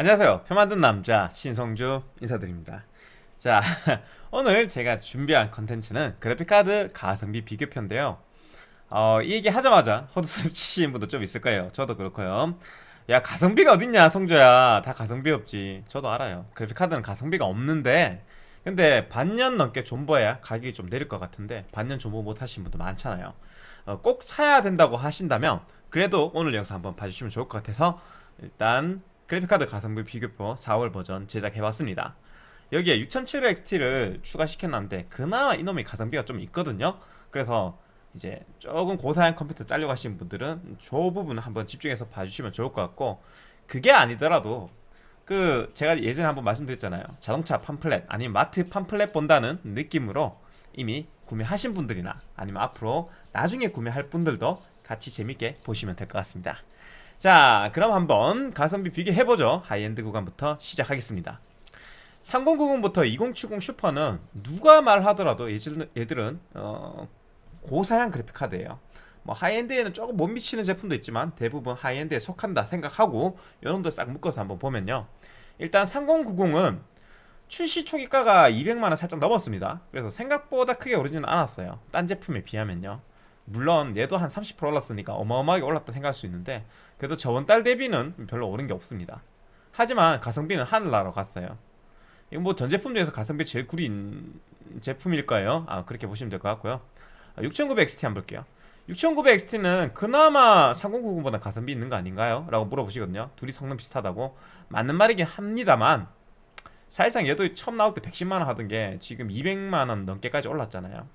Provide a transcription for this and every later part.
안녕하세요. 표 만든 남자 신성주 인사드립니다. 자 오늘 제가 준비한 컨텐츠는 그래픽카드 가성비 비교편인데요. 어, 이 얘기 하자마자 헛웃음 치시는 분도 좀 있을 거예요. 저도 그렇고요. 야 가성비가 어딨냐 성조야. 다 가성비 없지. 저도 알아요. 그래픽카드는 가성비가 없는데 근데 반년 넘게 존버해야 가격이 좀 내릴 것 같은데 반년 존버 못 하신 분도 많잖아요. 어, 꼭 사야 된다고 하신다면 그래도 오늘 영상 한번 봐주시면 좋을 것 같아서 일단 그래픽카드 가성비 비교표 4월 버전 제작해봤습니다. 여기에 6700T를 추가시켰는데 그나마 이놈의 가성비가 좀 있거든요. 그래서 이제 조금 고사양 컴퓨터 잘려 가신 분들은 저 부분 한번 집중해서 봐주시면 좋을 것 같고 그게 아니더라도 그 제가 예전에 한번 말씀드렸잖아요. 자동차 팜플렛 아니면 마트 팜플렛 본다는 느낌으로 이미 구매하신 분들이나 아니면 앞으로 나중에 구매할 분들도 같이 재밌게 보시면 될 것 같습니다 자 그럼 한번 가성비 비교해보죠. 하이엔드 구간부터 시작하겠습니다. 3090부터 2070 슈퍼는 누가 말하더라도 얘들은 어, 고사양 그래픽카드예요. 뭐 high-end에는 조금 못 미치는 제품도 있지만 대부분 high-end에 속한다 생각하고 요놈들 싹 묶어서 한번 보면요. 일단 3090은 출시 초기가가 200만원 살짝 넘었습니다. 그래서 생각보다 크게 오르지는 않았어요. 딴 제품에 비하면요 물론 얘도 한 30% 올랐으니까 어마어마하게 올랐다 생각할 수 있는데 그래도 저번 달 대비는 별로 오른 게 없습니다. 하지만 가성비는 하늘나라로 갔어요. 이거 뭐전 제품 중에서 가성비 제일 구린 제품일 거예요. 아 그렇게 보시면 될 것 같고요. 6900XT 한번 볼게요. 6900XT는 그나마 3090보다 가성비 있는 거 아닌가요? 라고 물어보시거든요. 둘이 성능 비슷하다고. 맞는 말이긴 합니다만 사실상 얘도 처음 나올 때 110만원 하던 게 지금 200만원 넘게까지 올랐잖아요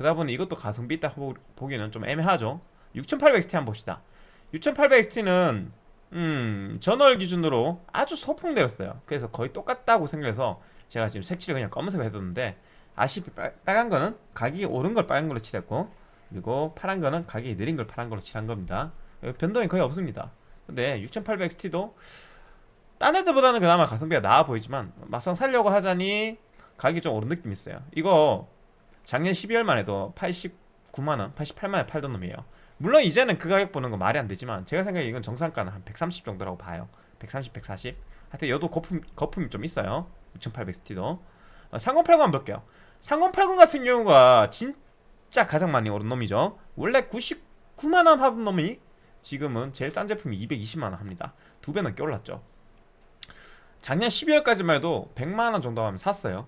그러다 보니 이것도 가성비 있다 보기는 좀 애매하죠. 6800XT 한번 봅시다. 6800XT는 음 전월 기준으로 아주 소폭 내렸어요. 그래서 거의 똑같다고 생각해서 제가 지금 색칠을 그냥 검은색으로 해뒀는데 아쉽게 빨간 거는 가격이 오른 걸 빨간 걸로 칠했고 그리고 파란 거는 가격이 느린 걸 파란 걸로 칠한 겁니다. 변동이 거의 없습니다. 근데 6800XT도 딴 애들보다는 그나마 가성비가 나아 보이지만 막상 살려고 하자니 가격이 좀 오른 느낌이 있어요. 이거 작년 12월만 해도 89만원 88만원에 팔던 놈이에요. 물론 이제는 그 가격 보는 거 말이 안 되지만 제가 생각에 이건 정상가는 한 130 정도라고 봐요. 130, 140 하여튼 여도 거품, 거품이 좀 있어요. 6800XT도. 어, 3080 한번 볼게요. 3080 같은 경우가 진짜 가장 많이 오른 놈이죠. 원래 99만원 하던 놈이 지금은 제일 싼 제품이 220만원 합니다. 두배 넘게 올랐죠. 작년 12월까지만 해도 100만원 정도 하면 샀어요.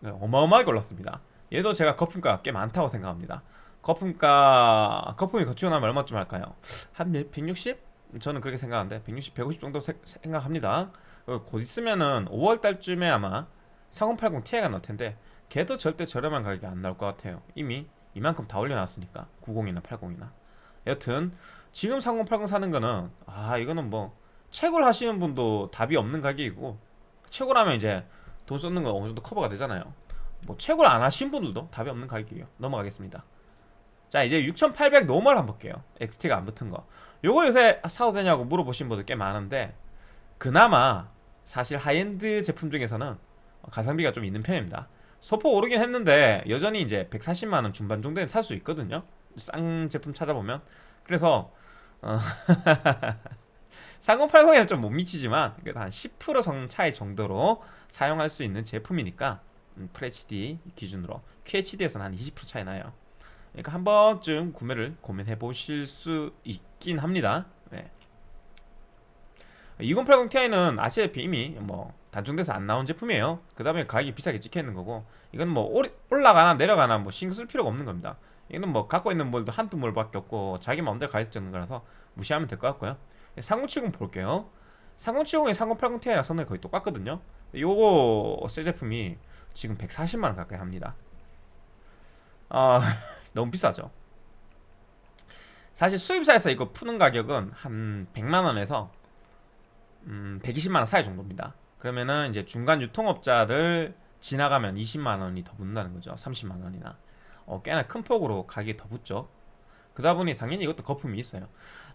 네, 어마어마하게 올랐습니다 얘도 제가 거품가가 꽤 많다고 생각합니다. 거품가 거품이 거치고 나면 얼마쯤 할까요? 한 160? 저는 그렇게 생각하는데 160, 150 정도 세, 생각합니다. 곧 있으면은 5월달쯤에 아마 3080 Ti가 나올 텐데 걔도 절대 저렴한 가격이 안 나올 것 같아요. 이미 이만큼 다 올려놨으니까. 90이나 80이나. 여튼 지금 3080 사는 거는 아 이거는 뭐 채굴 하시는 분도 답이 없는 가격이고 채굴하면 이제 돈 쏟는 거 어느 정도 커버가 되잖아요 뭐 채굴 안 하신 분들도 답이 없는 가격이에요. 넘어가겠습니다. 자 이제 6800 normal 한번 볼게요. XT가 안 붙은 거. 요거 요새 사도 되냐고 물어보신 분들 꽤 많은데 그나마 사실 하이엔드 제품 중에서는 가성비가 좀 있는 편입니다. 소폭 오르긴 했는데 여전히 이제 140만원 중반 정도는 살 수 있거든요. 싼 제품 찾아보면. 그래서 어 3080에는 좀 못 미치지만 그래도 한 10% 성능 차이 정도로 사용할 수 있는 제품이니까 음, FHD 기준으로 QHD에서는 한 20% 차이 나요. 그러니까 한 번쯤 구매를 고민해 보실 수 있긴 합니다. 네. 2080 Ti는 아시다시피 이미 뭐 단종돼서 안 나온 제품이에요. 그 다음에 가격이 비싸게 찍혀있는 거고 이건 뭐 올라가나 내려가나 뭐 신경 쓸 필요가 없는 겁니다. 이거는 뭐 갖고 있는 몰도 한두 몰밖에 없고 자기 마음대로 가격 적는 거라서 무시하면 될 것 같고요. 3070 볼게요. 3070에 3080 Ti랑 성능이 거의 똑같거든요 요거 새 제품이 지금 140만원 가까이 합니다. 아 너무 비싸죠? 사실 수입사에서 이거 푸는 가격은 한 100만원에서 음, 120만원 사이 정도입니다. 그러면은 이제 중간 유통업자를 지나가면 20만원이 더 붙는다는 거죠. 30만원이나. 어, 꽤나 큰 폭으로 가격이 더 붙죠. 그러다 보니 당연히 이것도 거품이 있어요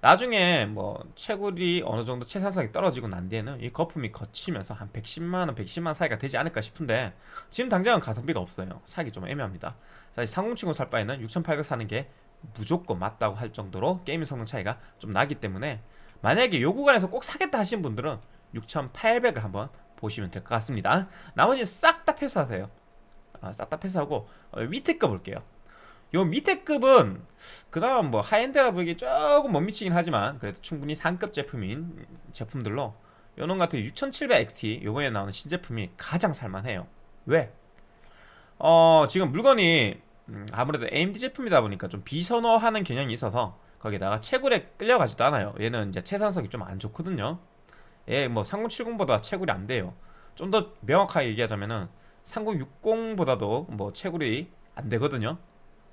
나중에 뭐 채굴이 어느 정도 채산성이 떨어지고 난 뒤에는 이 거품이 거치면서 한 110만원 110만원 사이가 되지 않을까 싶은데 지금 당장은 가성비가 없어요 사기 좀 애매합니다 사실 3070살 바에는 6800 사는 게 무조건 맞다고 할 정도로 게임 성능 차이가 좀 나기 때문에 만약에 요 구간에서 꼭 사겠다 하신 분들은 6,800을 한번 보시면 될 것 같습니다. 나머지 싹다 패스하세요. 아, 싹 다 패스하고 어, 밑에 거 볼게요. 요 밑에 급은 그다음 뭐 high-end라 보기 조금 못 미치긴 하지만 그래도 충분히 상급 제품인 제품들로 요놈 같은 6700XT 요번에 나오는 신제품이 가장 살만해요. 왜? 어 지금 물건이 음, 아무래도 AMD 제품이다 보니까 좀 비선호하는 경향이 있어서 거기다가 채굴에 끌려가지도 않아요. 얘는 이제 채산성이 좀 안 좋거든요. 얘 뭐 3070보다 채굴이 안 돼요. 좀 더 명확하게 얘기하자면은 3060보다도 뭐 채굴이 안 되거든요.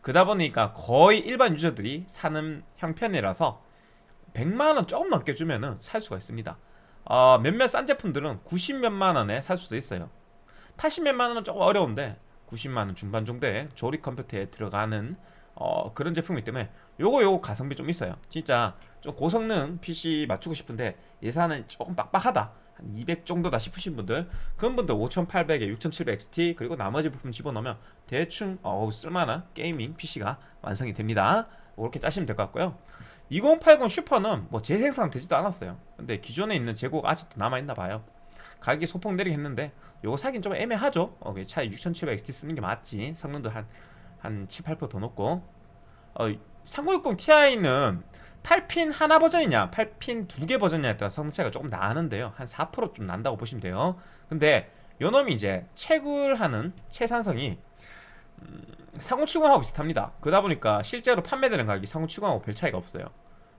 그러다 보니까 거의 일반 유저들이 사는 형편이라서 100만원 조금 넘게 주면은 살 수가 있습니다. 어, 몇몇 싼 제품들은 90몇만 원에 살 수도 있어요. 80몇만 원은 조금 어려운데 90만 원 중반 정도의 조립 컴퓨터에 들어가는 어, 그런 제품이기 때문에 요거 요거 가성비 좀 있어요. 진짜 좀 고성능 PC 맞추고 싶은데 예산은 조금 빡빡하다. 한 200 정도다 싶으신 분들 그런 분들 5800에 6700XT 그리고 나머지 부품 집어넣으면 대충 어우 쓸만한 게이밍 PC가 완성이 됩니다. 그렇게 짜시면 될 것 같고요. 2080 슈퍼는 뭐 재생산 되지도 않았어요. 근데 기존에 있는 재고가 아직도 남아있나 봐요. 가격이 소폭 내리긴 했는데 요거 사긴 좀 애매하죠. 어, 차라리 6700XT 쓰는 게 맞지. 성능도 한, 한 7, 8%더 높고 어, 3060 Ti는 8핀 하나 버전이냐 8핀 두 개 버전이냐에 따라 성능 차이가 조금 나는데요. 한 4%좀 난다고 보시면 돼요. 근데 요놈이 이제 채굴하는 채산성이 음, 3070하고 비슷합니다. 그러다 보니까 실제로 판매되는 가격이 3070하고 별 차이가 없어요.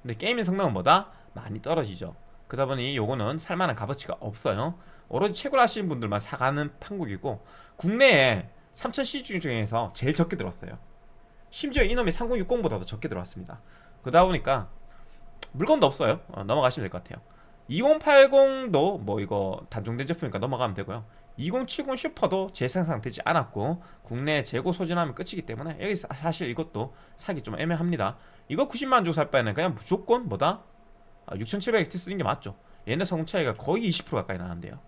근데 게임의 성능은 뭐다? 많이 떨어지죠. 그러다 보니 요거는 살만한 값어치가 없어요. 오로지 채굴 하시는 분들만 사가는 판국이고 국내에 3000cc 중에서 제일 적게 들어왔어요. 심지어 이놈이 3060보다도 적게 들어왔습니다 그러다 보니까 물건도 없어요. 어, 넘어가시면 될 것 같아요. 2080도 뭐 이거 단종된 제품이니까 넘어가면 되고요. 2070 슈퍼도 재생산되지 않았고 국내 재고 소진하면 끝이기 때문에 여기 사실 이것도 사기 좀 애매합니다. 이거 90만원 주고 살 바에는 그냥 무조건 뭐다? 아, 6700XT 쓰는 게 맞죠. 얘네 성능 차이가 거의 20% 가까이 나는데요.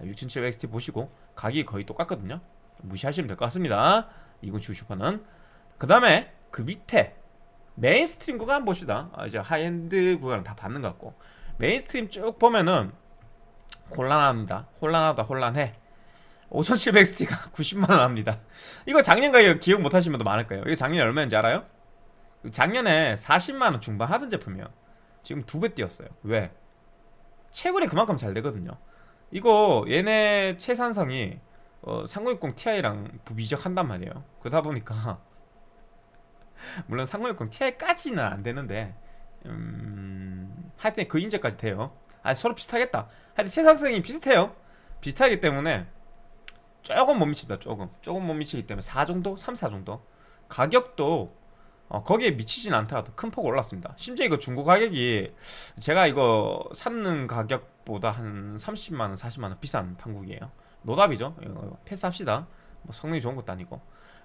6700XT 아, 보시고 가격이 거의 똑같거든요. 무시하시면 될 것 같습니다. 2070 슈퍼는. 그 다음에 그 밑에 mainstream 구간 봅시다. 아, 이제 하이엔드 구간은 다 봤는 것 같고. mainstream 쭉 보면은 혼란합니다. 혼란하다 혼란해. 5700XT가 90만원 합니다. 이거 작년 가격 기억 못하시는 분도 많을 거예요. 이거 작년에 얼마인지 알아요? 작년에 40만원 중반 하던 제품이에요. 지금 두 배 뛰었어요. 왜? 채굴이 그만큼 잘 되거든요. 이거 얘네 채산성이 어, 3060 Ti랑 부비적한단 말이에요. 그러다 보니까 물론 3060 Ti까지는 안 되는데 음... 하여튼 그 인재까지 돼요. 아 서로 비슷하겠다. 하여튼 채산성이 비슷해요. 비슷하기 때문에 조금 못 미친다 조금. 조금 못 미치기 때문에 4 정도? 3, 4 정도? 가격도 어, 거기에 미치진 않더라도 큰 폭 올랐습니다. 심지어 이거 중고 가격이 제가 이거 샀는 가격보다 한 30만원 40만원 비싼 판국이에요. 노답이죠. 이거 패스합시다 뭐 성능이 좋은 것도 아니고.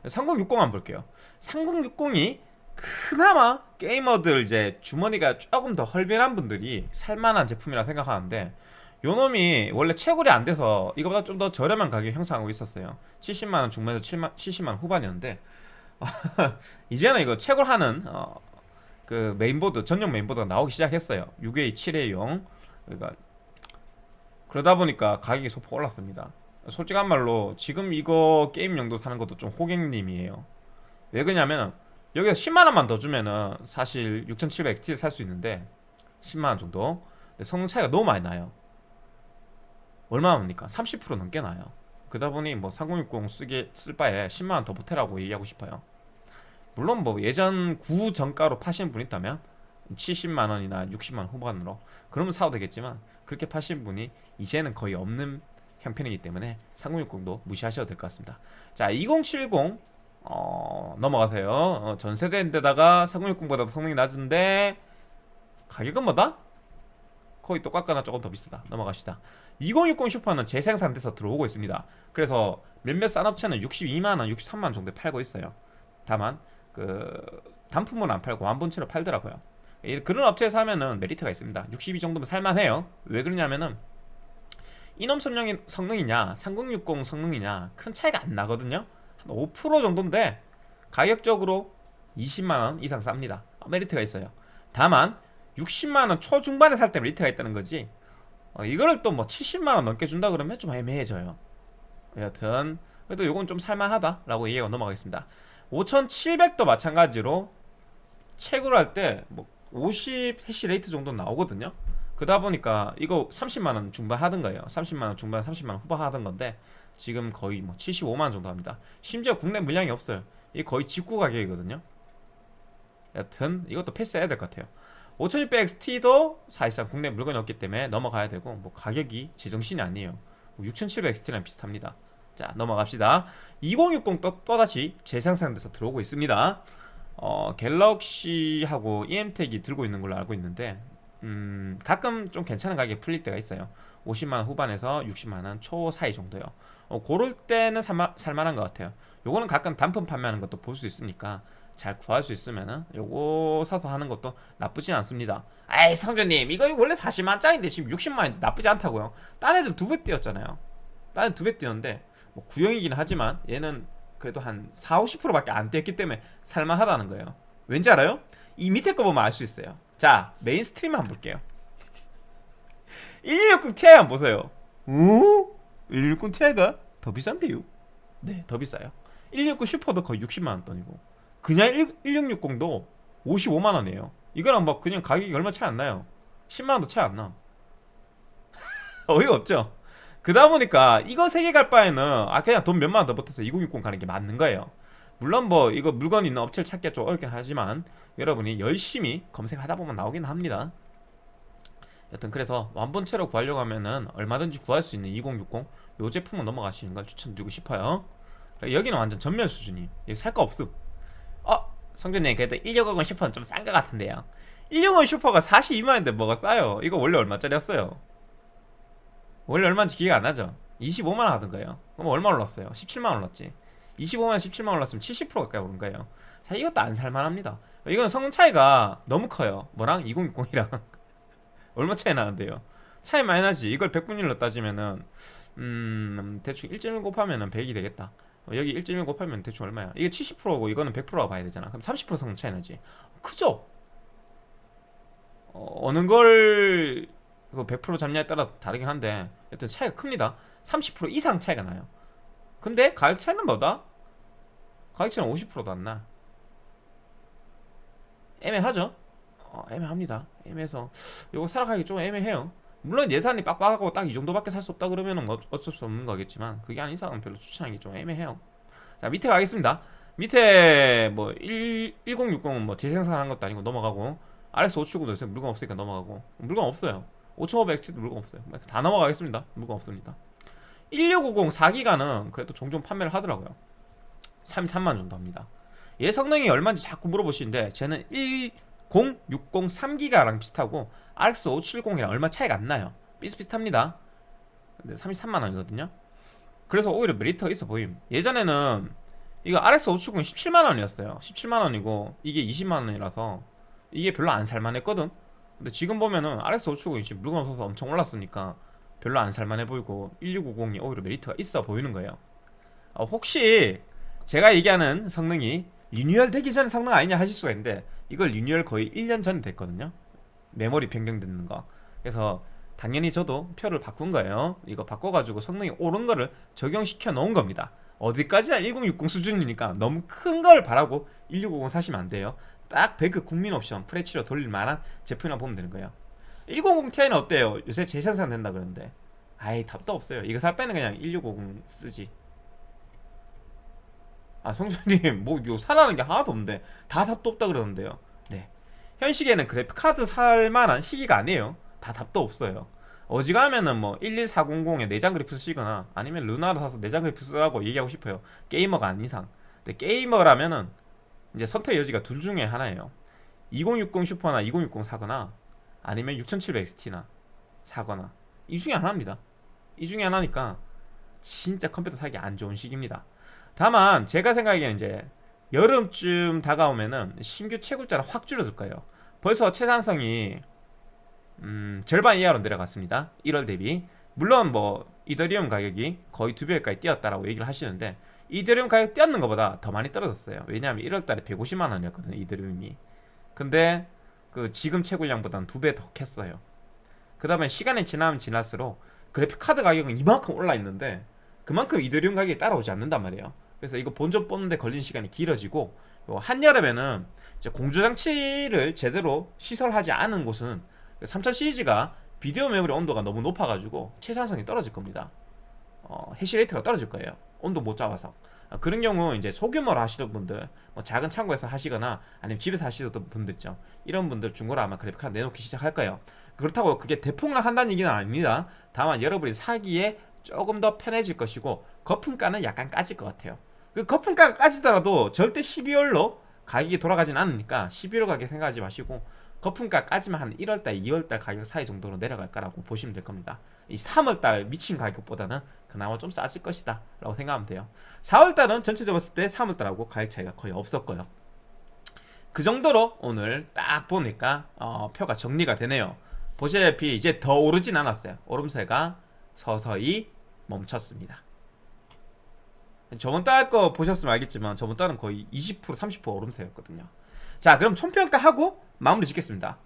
3060 한번 볼게요. 3060이 그나마 게이머들 이제 주머니가 조금 더 헐빈한 분들이 살만한 제품이라 생각하는데 요놈이 원래 채굴이 안 돼서 이거보다 좀 더 저렴한 가격 형성하고 있었어요. 70만원 중반에서 7만, 70만원 후반이었는데 이제는 이거 채굴하는 어, 그 메인보드 전용 메인보드가 나오기 시작했어요. 6A 7A용. 그러니까 그러다 보니까 가격이 소폭 올랐습니다 솔직한 말로 지금 이거 게임 용도 사는 것도 좀 호갱님이에요. 왜 그러냐면 여기서 10만원만 더 주면은 사실 6700XT를 살 수 있는데 10만원 정도? 근데 성능 차이가 너무 많이 나요. 얼마나 납니까? 30% 넘게 나요. 그러다 보니 뭐 3060 쓰게 쓸 바에 10만원 더 보태라고 얘기하고 싶어요. 물론 뭐 예전 구 정가로 파시는 분 있다면 70만원이나 60만원 후반으로 그러면 사도 되겠지만 그렇게 파시는 분이 이제는 거의 없는 형편이기 때문에 3060도 무시하셔도 될 것 같습니다. 자 2070 어, 넘어가세요. 어, 전세대인데다가 3060보다 성능이 낮은데 가격은 뭐다? 거의 똑같거나 조금 더 비싸다. 넘어갑시다. 2060 슈퍼는 재생산돼서 들어오고 있습니다. 그래서 몇몇 산업체는 62만원 63만원 정도에 팔고 있어요. 다만 그 단품은 안 팔고 완본체로 팔더라고요. 그런 업체에서 하면은 메리트가 있습니다. 62 정도면 살만해요. 왜 그러냐면은 이놈 성능이, 성능이냐 3060 성능이냐 큰 차이가 안 나거든요. 한 5% 정도인데 가격적으로 20만원 이상 쌉니다. 메리트가 있어요. 다만 60만원 초중반에 살 때 메리트가 있다는 거지. 어, 이거를 또 뭐 70만원 넘게 준다 그러면 좀 애매해져요. 여튼 그래도 요건 좀 살만하다라고 얘기가 넘어가겠습니다. 5700도 마찬가지로 채굴 할 때 뭐 50 hash rate 정도 나오거든요 그러다 보니까 이거 30만원 중반 하던 거예요. 30만원 중반 30만원 후반 하던 건데 지금 거의 뭐 75만원 정도 합니다. 심지어 국내 물량이 없어요. 이게 거의 직구 가격이거든요. 여튼 이것도 패스해야 될 것 같아요. 5600XT도 사실상 국내 물건이 없기 때문에 넘어가야 되고 뭐 가격이 제정신이 아니에요. 6700XT랑 비슷합니다. 자 넘어갑시다. 2060 또, 또다시 재생산돼서 들어오고 있습니다. 어, 갤럭시하고 EM텍이 들고 있는 걸로 알고 있는데 음, 가끔 좀 괜찮은 가격에 풀릴 때가 있어요. 50만원 후반에서 60만원 초 사이 정도요. 어, 고럴 때는 살만한 것 같아요. 요거는 가끔 단품 판매하는 것도 볼 수 있으니까 잘 구할 수 있으면은 요거 사서 하는 것도 나쁘진 않습니다. 아이 성조님 이거 원래 40만짜리인데 지금 60만인데 나쁘지 않다고요? 딴 애들 두 배 뛰었잖아요. 딴 애들 두 배 뛰었는데 뭐 구형이긴 하지만 얘는 그래도 한 4, 50%밖에 안 뛰었기 때문에 살만하다는 거예요. 왠지 알아요? 이 밑에 거 보면 알 수 있어요 자 mainstream 한번 볼게요. 1660 Ti 한번 보세요. 오? 1660 Ti가 더 비싼데요? 네더 비싸요. 169 슈퍼도 거의 60만원 돈이고. 그냥 1660도 55만원이에요. 이거랑 막 그냥 가격이 얼마 차이 안 나요. 10만원도 차이 안나. 어이가 없죠? 그러다 보니까 이거 세 개 갈 바에는 아 그냥 돈 몇만 원더 붙어서 2060 가는 게 맞는 거예요 물론 뭐 이거 물건 있는 업체를 찾기가 좀 어렵긴 하지만 여러분이 열심히 검색하다 보면 나오긴 합니다. 여튼 그래서 완본체로 구하려고 하면은 얼마든지 구할 수 있는 2060 요 제품은 넘어가시는 걸 추천드리고 싶어요. 여기는 완전 전멸 수준이. 여기 살 거 없음. 어? 성준님 그래도 1650 슈퍼는 좀 싼 것 같은데요. 1650 슈퍼가 42만원인데 뭐가 싸요? 이거 원래 얼마짜리였어요? 원래 얼마인지 기억이 안 나죠? 25만원 하던가요. 그럼 얼마 올랐어요? 17만원 올랐지 25만원 17만원 올랐으면 70% 가까이 오른 거예요. 자 이것도 안 살만합니다. 이건 성능 차이가 너무 커요. 뭐랑? 2060이랑. 얼마 차이 나는데요? 차이 많이 나지. 이걸 100분율로 따지면은 음 대충 1.1 곱하면은 100이 되겠다. 어, 여기 1.1 곱하면 대충 얼마야? 이게 70%고 이거는 100%가 봐야 되잖아. 그럼 30% 성능 차이 나지? 크죠? 어, 어느 걸100% 잡냐에 따라 다르긴 한데 여튼 차이가 큽니다. 30% 이상 차이가 나요 근데 가격 차이는 뭐다? 가격 차이는 50%도 안나? 애매하죠? 어, 애매합니다. 애매해서. 이거 살아가기 좀 애매해요. 물론 예산이 빡빡하고 딱 이 정도밖에 살 수 없다 그러면은 뭐 어쩔 수 없는 거겠지만 그게 아닌 이상은 별로 추천하기 좀 애매해요. 자 밑에 가겠습니다. 밑에 뭐 1, 1060은 뭐 재생산하는 것도 아니고 넘어가고 RX 579도 요새 물건 없으니까 넘어가고 물건 없어요. 5500X도 물건 없어요. 다 넘어가겠습니다. 물건 없습니다 1650 4기가는 그래도 종종 판매를 하더라고요. 33만 정도 합니다. 얘 성능이 얼마인지 자꾸 물어보시는데 쟤는 1060 3기가랑 비슷하고 RX 570이랑 얼마 차이가 안 나요. 비슷비슷합니다. 근데 33만원이거든요. 그래서 오히려 메리트가 있어 보임. 예전에는 이거 RX 570이 17만원이었어요. 17만원이고 이게 20만원이라서 이게 별로 안 살만했거든. 근데 지금 보면은 RX 570이 지금 물건 없어서 엄청 올랐으니까 별로 안 살만해 보이고 1650이 오히려 메리트가 있어 보이는 거예요. 어, 혹시 제가 얘기하는 성능이 리뉴얼 되기 전 성능 아니냐 하실 수가 있는데 이걸 리뉴얼 거의 1년 전 됐거든요. 메모리 변경되는 거. 그래서 당연히 저도 표를 바꾼 거예요. 이거 바꿔가지고 성능이 오른 거를 적용시켜 놓은 겁니다. 어디까지나 1060 수준이니까 너무 큰 걸 바라고 1650 사시면 안 돼요. 딱 배그 국민 옵션 프레치로 돌릴 만한 제품이라 보면 되는 거예요 1050 Ti는 어때요? 요새 재생산 된다 그러는데. 아이 답도 없어요. 이거 살 빼는 그냥 1650 쓰지. 아 성준님 뭐요 사라는 게 하나도 없는데. 다 답도 없다 그러는데요. 네. 현 시기에는 그래픽 카드 살만한 시기가 아니에요. 다 답도 없어요. 어지간하면은 뭐 11400에 내장 그래픽 쓰시거나 아니면 루나를 사서 내장 그래픽 쓰라고 얘기하고 싶어요. 게이머가 아닌 이상. 근데 게이머라면은 이제 선택 여지가 둘 중에 하나예요. 2060 슈퍼나 2060 사거나 아니면 6700XT나 사거나. 이 중에 하나입니다. 이 중에 하나니까 진짜 컴퓨터 사기 안 좋은 시기입니다. 다만 제가 생각하기에는 이제 여름쯤 다가오면은 신규 채굴자를 확 줄어들 거예요. 벌써 채산성이 음, 절반 이하로 내려갔습니다. 1월 대비. 물론 뭐 이더리움 가격이 거의 두 배까지 뛰었다라고 얘기를 하시는데 이더리움 가격 뛰었는 것보다 더 많이 떨어졌어요. 왜냐하면 1월달에 150만 원이었거든요 이더리움이. 근데 그 지금 채굴량보다는 두 배 더 캤어요. 그 다음에 시간이 지나면 지날수록 그래픽 카드 가격은 이만큼 올라 있는데 그만큼 이더리움 가격이 따라오지 않는단 말이에요. 그래서 이거 본전 뽑는데 걸리는 시간이 길어지고 요 한여름에는 공조장치를 제대로 시설하지 않은 곳은 3000 시리즈가 비디오 메모리 온도가 너무 높아가지고 최상성이 떨어질 겁니다. 어, 해시레이트가 떨어질 거예요. 온도 못 잡아서. 아, 그런 경우 이제 소규모로 하시던 분들 뭐 작은 창고에서 하시거나 아니면 집에서 하시던 분들 있죠. 이런 분들 중고로 아마 그래픽카드 내놓기 시작할 거예요. 그렇다고 그게 대폭락한다는 얘기는 아닙니다. 다만 여러분이 사기에 조금 더 편해질 것이고 거품가는 약간 까질 것 같아요. 그 거품가가 까지더라도 절대 12월로 가격이 돌아가진 않으니까 12월 가격 생각하지 마시고 거품가 까지만 한 1월달, 2월달 가격 사이 정도로 내려갈 거라고 보시면 될 겁니다 이 3월달 미친 가격보다는 그나마 좀 싸질 것이다 라고 생각하면 돼요. 4월달은 전체적으로 봤을 때 3월달하고 가격 차이가 거의 없었고요. 그 정도로 오늘 딱 보니까 어, 표가 정리가 되네요. 보시다시피 이제 더 오르진 않았어요. 오름세가 서서히 멈췄습니다. 저번 달 거 보셨으면 알겠지만 저번 달은 거의 20% 30% 오름세였거든요. 자 그럼 총평가하고 마무리 짓겠습니다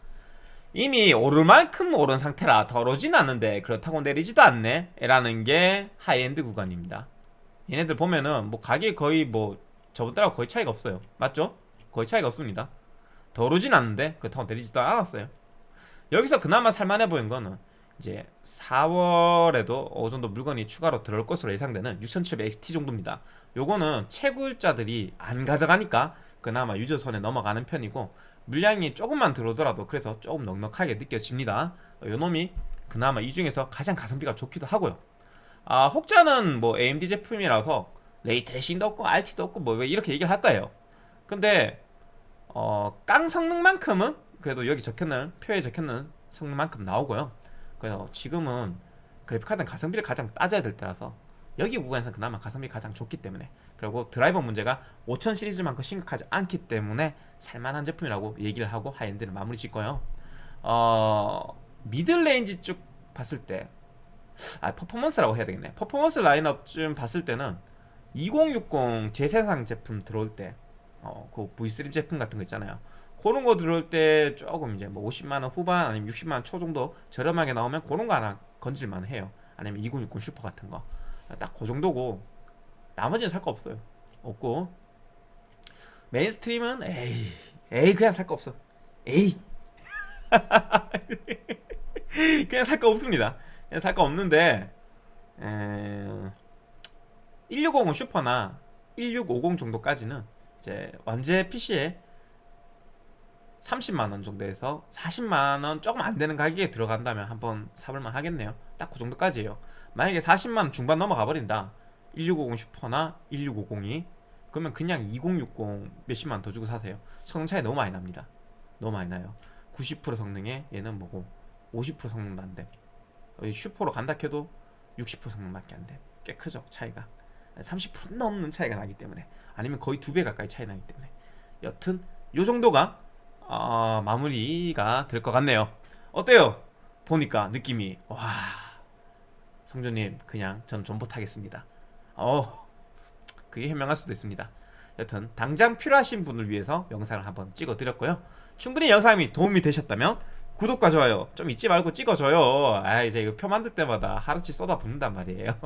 이미 오를 만큼 오른 상태라 더 오르진 않는데 그렇다고 내리지도 않네. 라는 게 하이엔드 구간입니다. 얘네들 보면은 뭐 가격이 거의 뭐 저번 달하고 거의 차이가 없어요. 맞죠? 거의 차이가 없습니다. 더 오르진 않는데 그렇다고 내리지도 않았어요. 여기서 그나마 살만해 보인 거는 이제 4월에도 어느 정도 물건이 추가로 들어올 것으로 예상되는 6700XT 정도입니다. 요거는 채굴자들이 안 가져가니까 그나마 유저선에 넘어가는 편이고 물량이 조금만 들어오더라도 그래서 조금 넉넉하게 느껴집니다. 요 놈이 그나마 이 중에서 가장 가성비가 좋기도 하고요. 아 혹자는 뭐 AMD 제품이라서 ray tracing도 없고 RT도 없고 뭐왜 이렇게 얘기를 할 거예요? 근데 어, 깡 성능만큼은 그래도 여기 적혀놓은 표에 적혀놓은 성능만큼 나오고요. 그래서 지금은 그래픽카드는 가성비를 가장 따져야 될 때라서 여기 구간에서 그나마 가성비 가장 좋기 때문에 그리고 드라이버 문제가 5000 시리즈만큼 심각하지 않기 때문에 살만한 제품이라고 얘기를 하고 high-end를 마무리 짓고요. 어... middle range 쭉 봤을 때 아, 퍼포먼스라고 해야 되겠네. 퍼포먼스 라인업 좀 봤을 때는 2060 재생산 제품 들어올 때 어, 그 V3 제품 같은 거 있잖아요. 그런 거 들어올 때 조금 이제 뭐 50만원 후반 아니면 60만원 초 정도 저렴하게 나오면 그런 거 하나 건질만 해요. 아니면 2060 슈퍼 같은 거. 딱 그 정도고 나머지는 살 거 없어요. 없고. mainstream은 에이 에이 그냥 살 거 없어. 에이. 그냥 살 거 없습니다. 그냥 살 거 없는데 에... 1650 슈퍼나 1650 정도까지는 이제 완제 PC에 30만원 정도에서 40만원 조금 안되는 가격에 들어간다면 한번 사볼만 하겠네요. 딱 그 정도까지예요. 만약에 40만원 중반 넘어가 버린다 1650 슈퍼나 1650이 그러면 그냥 2060 몇십만 더 주고 사세요. 성능 차이 너무 많이 납니다. 너무 많이 나요. 90% 성능에 얘는 뭐고 50% 성능도 안돼. 슈퍼로 간다 해도 60% 성능밖에 안돼꽤 크죠 차이가. 30% 넘는 차이가 나기 때문에. 아니면 거의 두 배 가까이 차이 나기 때문에. 여튼 요 정도가 어, 마무리가 될 것 같네요. 어때요? 보니까 느낌이. 와 성조님 그냥 전 존버 타겠습니다 어 그게 현명할 수도 있습니다. 여튼 당장 필요하신 분을 위해서 영상을 한번 찍어 드렸고요. 충분히 영상이 도움이 되셨다면 구독과 좋아요 좀 잊지 말고 찍어줘요. 아 이제 이거 표 만들 때마다 하루치 쏟아 붓는단 말이에요.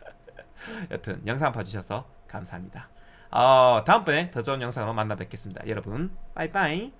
여튼 영상 봐주셔서 감사합니다. 어, 다음번에 더 좋은 영상으로 만나 뵙겠습니다. 여러분 빠이빠이